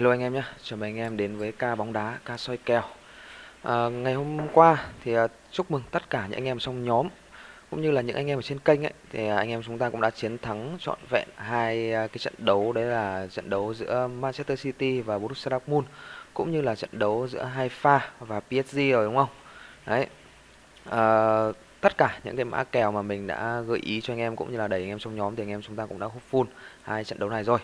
Hello anh em nhé, chào mừng anh em đến với ca bóng đá, ca soi kèo. À, Ngày hôm qua thì à, chúc mừng tất cả những anh em trong nhóm Cũng như là những anh em ở trên kênh ấy Thì à, anh em chúng ta cũng đã chiến thắng trọn vẹn hai à, cái trận đấu Đấy là trận đấu giữa Manchester City và Borussia Dortmund Cũng như là trận đấu giữa Haifa và PSG rồi đúng không? Đấy. À, Tất cả những cái mã kèo mà mình đã gợi ý cho anh em cũng như là đẩy anh em trong nhóm Thì anh em chúng ta cũng đã hút full hai trận đấu này rồi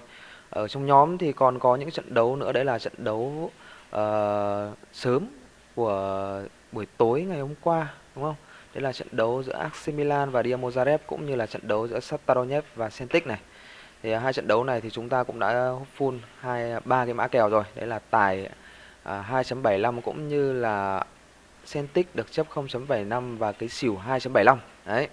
ở trong nhóm thì còn có những trận đấu nữa đấy là trận đấu uh, sớm của buổi tối ngày hôm qua đúng không? Đấy là trận đấu giữa AC Milan và Dinamo Zagreb cũng như là trận đấu giữa Shakhtar Donetsk và Celtic này. Thì à, hai trận đấu này thì chúng ta cũng đã full hai ba cái mã kèo rồi. Đấy là tài à, uh, 2.75 cũng như là Celtic được chấp 0.75 và cái xỉu 2.75. Đấy.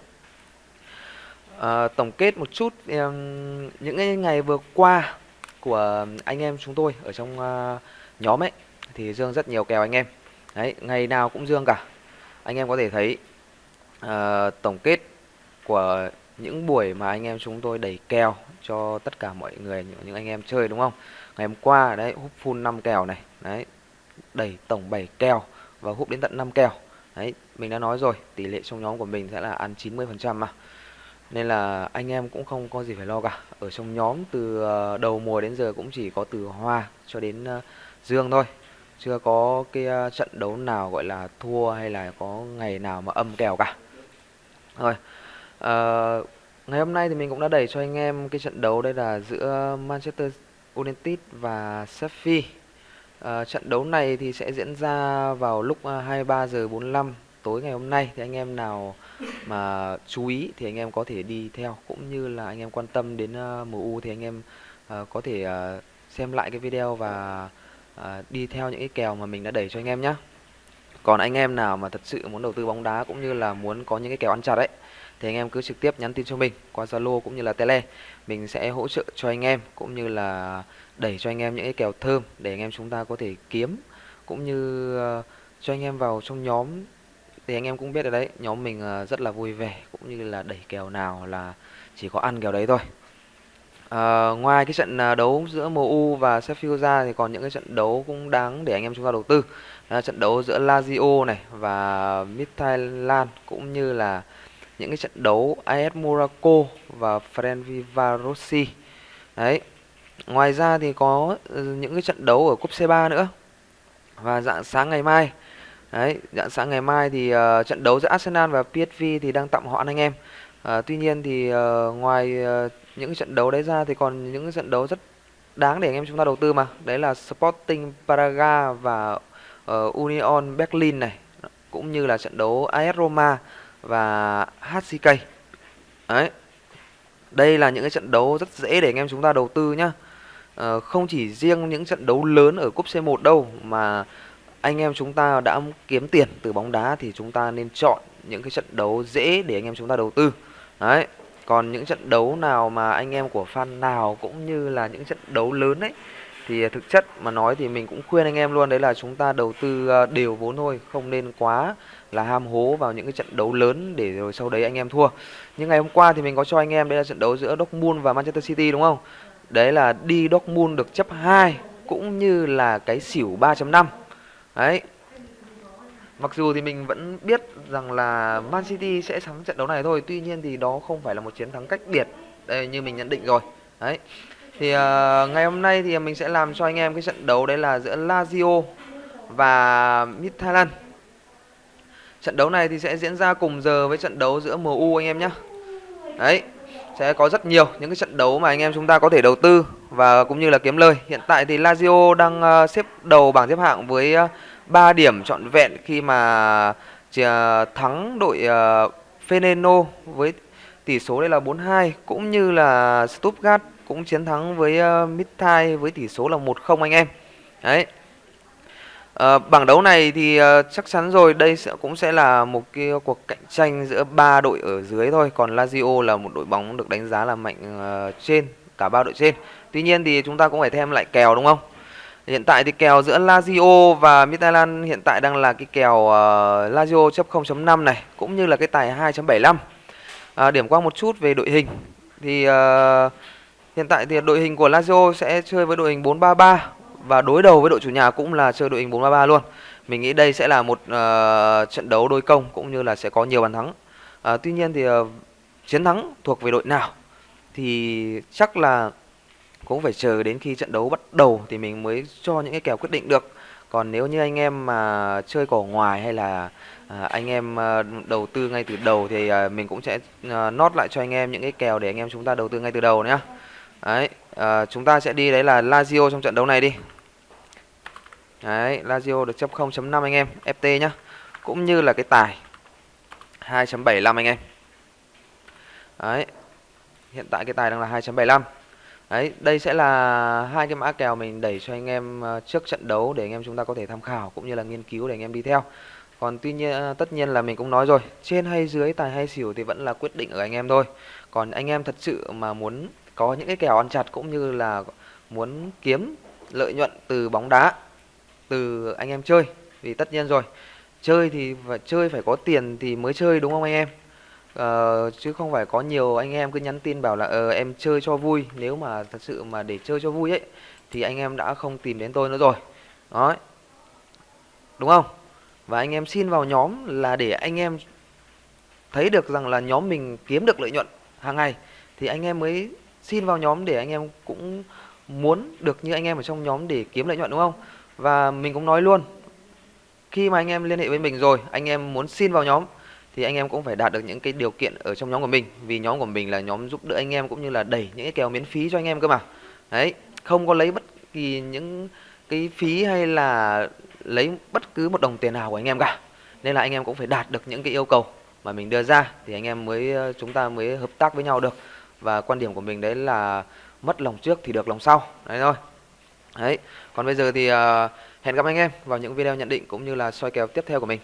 À, tổng kết một chút um, những ngày vừa qua của anh em chúng tôi ở trong uh, nhóm ấy thì dương rất nhiều kèo anh em. Đấy ngày nào cũng dương cả. Anh em có thể thấy uh, tổng kết của những buổi mà anh em chúng tôi đẩy kèo cho tất cả mọi người những, những anh em chơi đúng không? Ngày hôm qua đấy hút full 5 kèo này đấy đẩy tổng 7 kèo và hút đến tận 5 kèo. Đấy mình đã nói rồi tỷ lệ trong nhóm của mình sẽ là ăn 90 phần trăm mà nên là anh em cũng không có gì phải lo cả. Ở trong nhóm từ ờ, đầu mùa đến giờ cũng chỉ có từ hoa cho đến ờ, dương thôi. Chưa có cái ờ, trận đấu nào gọi là thua hay là có ngày nào mà âm kèo cả. Rồi à, ngày hôm nay thì mình cũng đã đẩy cho anh em cái trận đấu đây là giữa Manchester United và Sheffield. À, trận đấu này thì sẽ diễn ra vào lúc 23 giờ 45 tối ngày hôm nay thì anh em nào mà chú ý thì anh em có thể đi theo cũng như là anh em quan tâm đến uh, MU thì anh em uh, có thể uh, xem lại cái video và uh, đi theo những cái kèo mà mình đã đẩy cho anh em nhé. Còn anh em nào mà thật sự muốn đầu tư bóng đá cũng như là muốn có những cái kèo ăn chặt đấy thì anh em cứ trực tiếp nhắn tin cho mình qua Zalo cũng như là Tele. Mình sẽ hỗ trợ cho anh em cũng như là đẩy cho anh em những cái kèo thơm để anh em chúng ta có thể kiếm cũng như uh, cho anh em vào trong nhóm thì anh em cũng biết rồi đấy nhóm mình ờ, rất là vui vẻ cũng như là đẩy kèo nào là chỉ có ăn kèo đấy thôi. À, ngoài cái trận ờ, đấu giữa MU và Sheffield ra thì còn những cái trận đấu cũng đáng để anh em chúng ta đầu tư. Là trận đấu giữa Lazio này và Midtjylland cũng như là những cái trận đấu AS Monaco và Ferencvárosi đấy ngoài ra thì có những cái trận đấu ở cúp C3 nữa. Và dạng sáng ngày mai Đấy, dạng sáng ngày mai thì uh, trận đấu giữa Arsenal và PSV thì đang tạm hoãn anh em. Uh, tuy nhiên thì uh, ngoài uh, những trận đấu đấy ra thì còn những trận đấu rất đáng để anh em chúng ta đầu tư mà. Đấy là Sporting Braga và uh, Union Berlin này, cũng như là trận đấu AS Roma và HCK. Đấy. Đây là những cái trận đấu rất dễ để anh em chúng ta đầu tư nhá. Uh, không chỉ riêng những trận đấu lớn ở cúp C1 đâu mà anh em chúng ta đã kiếm tiền từ bóng đá thì chúng ta nên chọn những cái trận đấu dễ để anh em chúng ta đầu tư. Đấy. Còn những trận đấu nào mà anh em của fan nào cũng như là những trận đấu lớn ấy, thì thực chất mà nói thì mình cũng khuyên anh em luôn, đấy là chúng ta đầu tư ờ, đều vốn thôi, không nên quá là ham hố vào những cái trận đấu lớn để rồi sau đấy anh em thua. Nhưng ngày hôm qua thì mình có cho anh em đây là trận đấu giữa Dortmund và Manchester City, đúng không? Đấy là đi Dortmund được chấp 2 cũng như là cái xỉu 3.5 Đấy. Mặc dù thì mình vẫn biết rằng là Man City sẽ thắng trận đấu này thôi, tuy nhiên thì đó không phải là một chiến thắng cách biệt đây như mình nhận định rồi. Đấy. Thì uh, ngày hôm nay thì mình sẽ làm cho anh em cái trận đấu đấy là giữa Lazio và Midtjylland. Trận đấu này thì sẽ diễn ra cùng giờ với trận đấu giữa MU anh em nhé. Đấy, sẽ có rất nhiều những cái trận đấu mà anh em chúng ta có thể đầu tư và cũng như là kiếm lời. Hiện tại thì Lazio đang ờ, xếp đầu bảng xếp hạng với ờ, 3 điểm trọn vẹn khi mà ờ, thắng đội Feneno với tỷ số đây là 4-2 cũng như là Stuttgart cũng chiến thắng với uh, với tỷ số là 1-0 anh em. Đấy. À, bảng đấu này thì chắc chắn rồi đây sẽ cũng sẽ là một cái cuộc cạnh tranh giữa ba đội ở dưới thôi còn Lazio là một đội bóng được đánh giá là mạnh trên cả ba đội trên. Tuy nhiên thì chúng ta cũng phải thêm lại kèo đúng không? Hiện tại thì kèo giữa Lazio và Midtjylland hiện tại đang là cái kèo uh, Lazio chấp 0.5 này cũng như là cái tài 2.75 à, điểm qua một chút về đội hình. Thì uh, hiện tại thì đội hình của Lazio sẽ chơi với đội hình 4-3-3 và đối đầu với đội chủ nhà cũng là chơi đội hình 4-3-3 luôn. Mình nghĩ đây sẽ là một uh, trận đấu đôi công cũng như là sẽ có nhiều bàn thắng. Uh, tuy nhiên thì uh, chiến thắng thuộc về đội nào? Thì chắc là cũng phải chờ đến khi trận đấu bắt đầu thì mình mới cho những cái kèo quyết định được. Còn nếu như anh em mà chơi cỏ ngoài hay là à, anh em ờ, đầu tư ngay từ đầu thì à, mình cũng sẽ à, nốt lại cho anh em những cái kèo để anh em chúng ta đầu tư ngay từ đầu nhá. Đấy, à, chúng ta sẽ đi đấy là Lazio trong trận đấu này đi. Đấy, Lazio được chấp 0.5 anh em, FT nhá. Cũng như là cái tài 2.75 anh em. Đấy. Hiện tại cái tài đang là 2.75. Đấy, đây sẽ là hai cái mã kèo mình đẩy cho anh em ờ, trước trận đấu để anh em chúng ta có thể tham khảo cũng như là nghiên cứu để anh em đi theo. Còn tuy nhiên ờ, tất nhiên là mình cũng nói rồi, trên hay dưới tài hay xỉu thì vẫn là quyết định ở anh em thôi. Còn anh em thật sự mà muốn có những cái kèo ăn chặt cũng như là muốn kiếm lợi nhuận từ bóng đá từ anh em chơi vì tất nhiên rồi chơi thì phải chơi phải có tiền thì mới chơi đúng không anh em uh, chứ không phải có nhiều anh em cứ nhắn tin bảo là uh, em chơi cho vui. Nếu mà thật sự mà để chơi cho vui ấy thì anh em đã không tìm đến tôi nữa rồi. Đó đúng không? Và anh em xin vào nhóm là để anh em thấy được rằng là nhóm mình kiếm được lợi nhuận hàng ngày thì anh em mới xin vào nhóm để anh em cũng muốn được như anh em ở trong nhóm để kiếm lợi nhuận đúng không? Và mình cũng nói luôn khi mà anh em liên hệ với mình rồi anh em muốn xin vào nhóm thì anh em cũng phải đạt được những cái điều kiện ở trong nhóm của mình. Vì nhóm của mình là nhóm giúp đỡ anh em cũng như là đẩy những cái kèo miễn phí cho anh em cơ mà. Đấy không có lấy bất kỳ những cái phí hay là lấy bất cứ một đồng tiền nào của anh em cả. Nên là anh em cũng phải đạt được những cái yêu cầu mà mình đưa ra thì anh em mới ờ, chúng ta mới hợp tác với nhau được. Và quan điểm của mình đấy là mất lòng trước thì được lòng sau. Đấy thôi. Đấy còn bây giờ thì uh, hẹn gặp anh em vào những video nhận định cũng như là soi kèo tiếp theo của mình.